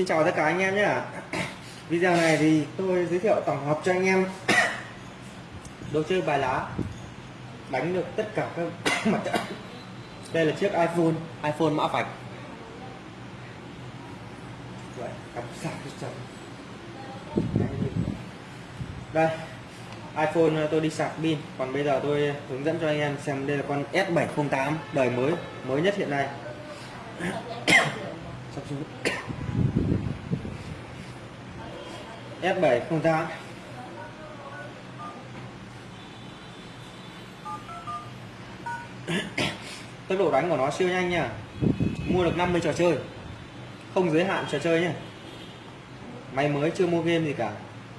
Xin chào tất cả anh em nhé. Video này thì tôi giới thiệu tổng hợp cho anh em. Đồ chơi bài lá. Đánh được tất cả các mặt trận. Đây là chiếc iPhone iPhone mã vạch. Đây, iPhone tôi đi sạc pin. Còn bây giờ tôi hướng dẫn cho anh em xem đây là con S708 đời mới mới nhất hiện nay. Sắp xuống S708 tốc độ đánh của nó siêu nhanh nha. Mua được 50 trò chơi. Không giới hạn trò chơi nhé máy mới chưa mua game gì cả.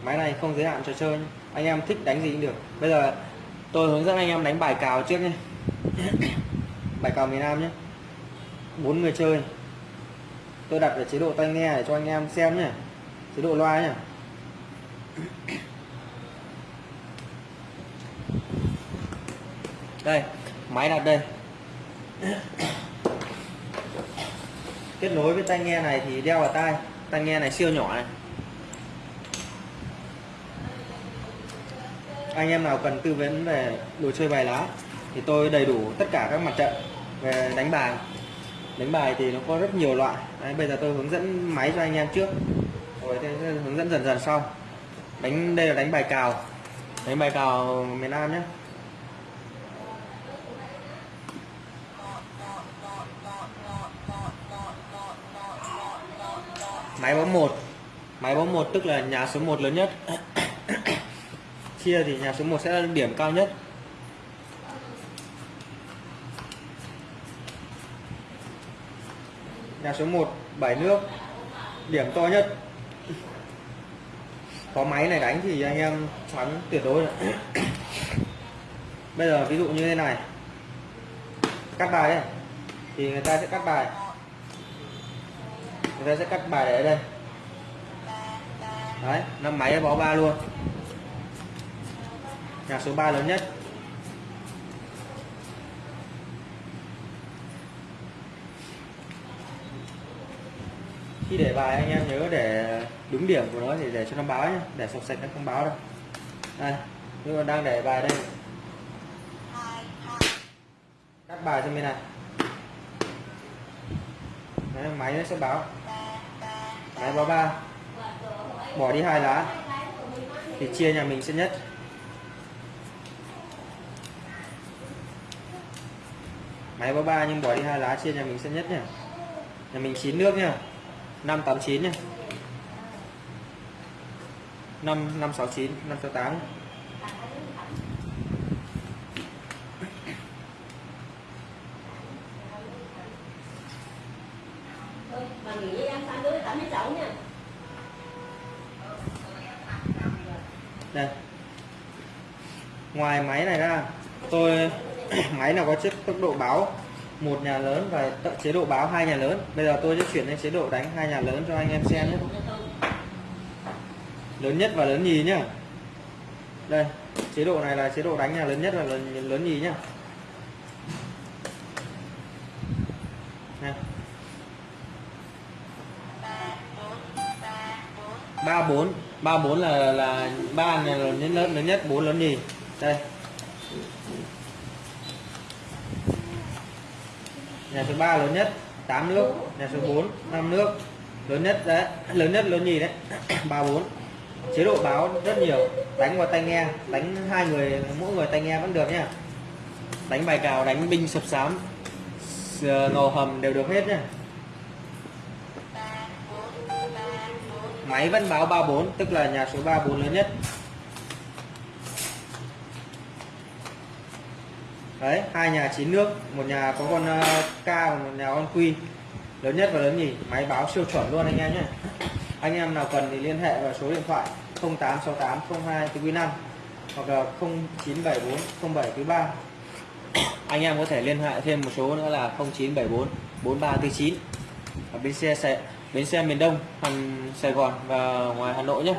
Máy này không giới hạn trò chơi nhé. anh em thích đánh gì cũng được. Bây giờ tôi hướng dẫn anh em đánh bài cào trước nhé. Bài cào miền Nam nhé. Bốn người chơi. Tôi đặt ở chế độ tai nghe để cho anh em xem nhé. Chế độ loa nhé đây máy đặt đây. Kết nối với tai nghe này thì đeo vào tai. Tai nghe này siêu nhỏ này. Anh em nào cần tư vấn về đồ chơi bài lá thì tôi đầy đủ tất cả các mặt trận về đánh bài. Đánh bài thì nó có rất nhiều loại. Đấy, bây giờ tôi hướng dẫn máy cho anh em trước. Rồi tôi hướng dẫn dần dần sau đánh, đây là đánh bài cào. Đánh bài cào miền Nam nhé. Máy bóng một. Máy bóng một tức là nhà số 1 lớn nhất. Chia thì nhà số 1 sẽ là điểm cao nhất. Nhà số 1 bảy nước. Điểm to nhất có máy này đánh thì anh em thắng tuyệt đối bây giờ ví dụ như thế này. Cắt bài đây thì người ta sẽ cắt bài. Người ta sẽ cắt bài để ở đây. Đấy năm máy bó ba luôn. Nhà số 3 lớn nhất. Khi để bài anh em nhớ để đúng điểm của nó thì để cho nó báo nhé để sọc sạch nó không báo đâu. Đây nhưng mà đang để bài đây. Cắt bài cho bên này Đấy, máy nó sẽ báo. Máy báo ba. Bỏ đi hai lá. Thì chia nhà mình sẽ nhất. Máy báo ba nhưng bỏ đi hai lá chia nhà mình sẽ nhất nhá. Nhà mình chín nước nhá. 589 nhá 5 569 568 Bà nghỉ với em sang đứa tắm với cháu nha. Đây. Ngoài máy này ra tôi máy nào có chiếc tốc độ báo một nhà lớn và tận chế độ báo hai nhà lớn. Bây giờ tôi sẽ chuyển lên chế độ đánh hai nhà lớn cho anh em xem nhé. Lớn nhất và lớn nhì nhá. Đây, chế độ này là chế độ đánh nhà lớn nhất và lớn lớn nhì nhá. Ba bốn ba bốn là là ba này là lớn lớn lớn nhất, bốn lớn nhì. Đây. Nhà số 3 lớn nhất 8 nước nhà số 4 5 nước. Lớn nhất đấy, lớn nhất lớn nhì đấy? 34 chế độ báo rất nhiều. Đánh vào tai nghe. Đánh hai người, mỗi người tai nghe vẫn được nhá. Đánh bài cào, đánh binh sập sám. Ờ, ngầu hầm đều được hết nhá. Máy vẫn báo 34 tức là nhà số 34 lớn nhất. Đấy hai nhà chín nước một nhà có con ờ, K và một nhà con quy, lớn nhất và lớn nhì máy báo siêu chuẩn luôn anh em nhé. Anh em nào cần thì liên hệ vào số điện thoại 0868 02 quý 5 hoặc là 0974 07 quý 3 anh em có thể liên hệ thêm một số nữa là 0974 4349 ở bên xe bến xe miền Đông thành Sài Gòn và ngoài Hà Nội nhé.